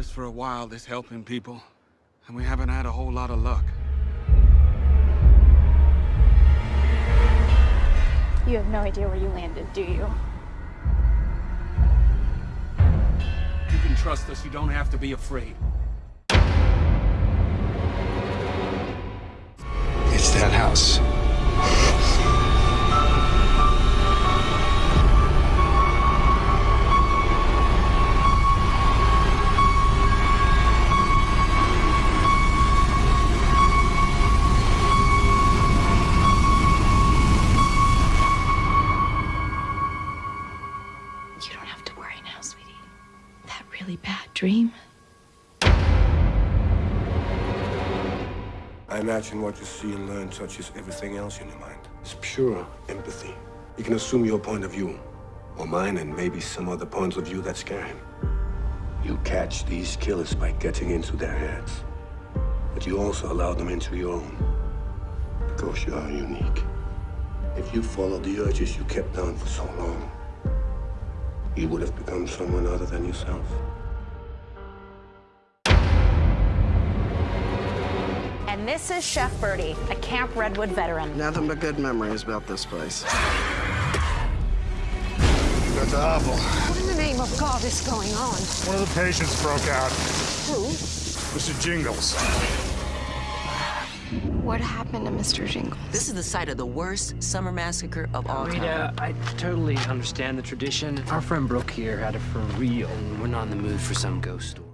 this for a while, this helping people. And we haven't had a whole lot of luck. You have no idea where you landed, do you? You can trust us. You don't have to be afraid. Really bad dream? I imagine what you see and learn touches everything else in your mind. It's pure empathy. You can assume your point of view, or mine, and maybe some other points of view that scare him. You catch these killers by getting into their heads. But you also allow them into your own. Because you are unique. If you follow the urges you kept down for so long, you would have become someone other than yourself. And this is Chef Bertie, a Camp Redwood veteran. Nothing but good memories about this place. That's awful. What in the name of God is going on? One of the patients broke out. Who? Mr. Jingles. What happened to Mr. Jingles? This is the site of the worst summer massacre of all time. Rita, I totally understand the tradition. Our friend Brooke here had it for real, and we're not in the mood for some ghost story.